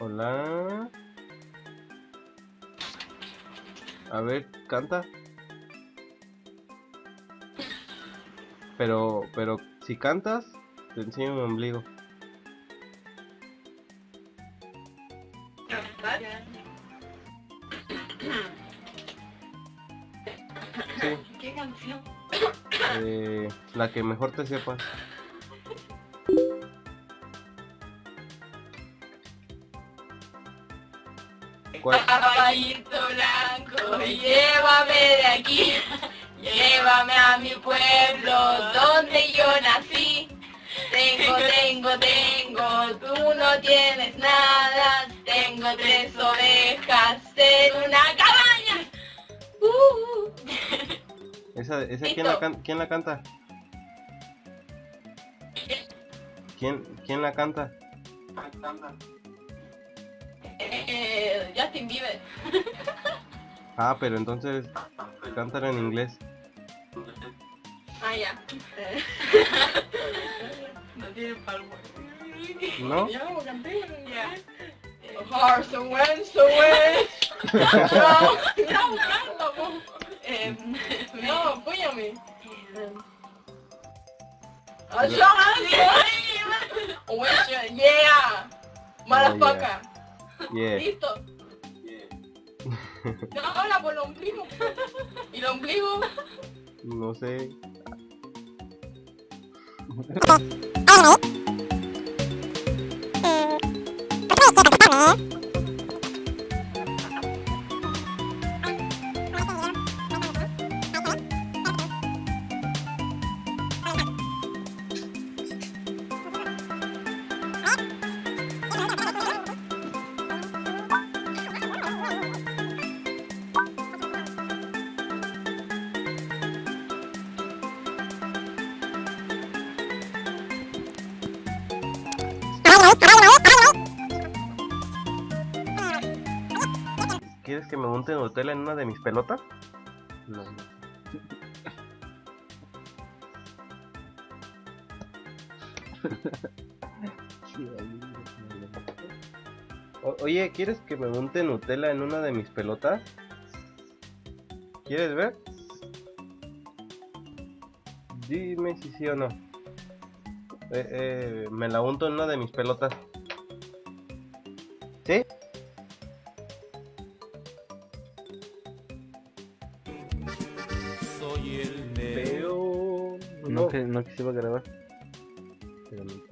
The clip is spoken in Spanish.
Hola. A ver, canta. Pero, pero si cantas, te enseño mi ombligo. Sí, ¿Qué canción? eh, la que mejor te sepas. ¿Cuál? Caballito blanco, llévame de aquí, llévame a mi pueblo donde yo nací. Tengo, tengo, tengo, tú no tienes nada, tengo tres ovejas en una cabaña. Uh. Esa, esa ¿quién, la can- ¿quién la canta? ¿Quién, ¿Quién la canta? Eh, Justin Bieber. Ah, pero entonces cántala en inglés. Ah, ya. Eh. no tiene palmo. ¿No? Ya, como canté, ya. Horse and went away. No, ya buscando. Eh, no, apóyame. Ah, yeah. Motherfucker. Yeah. Listo. No, ahora por el ombligo. ¿Y el ombligo? No sé. ¿Quieres que me monte Nutella en una de mis pelotas? No. O- oye, ¿quieres que me monte Nutella en una de mis pelotas? ¿Quieres ver? Dime si sí o no. Eh, eh, me la unto en una de mis pelotas. ¿Sí? Soy el Pero... No, que, no que se iba a grabar. Pero no.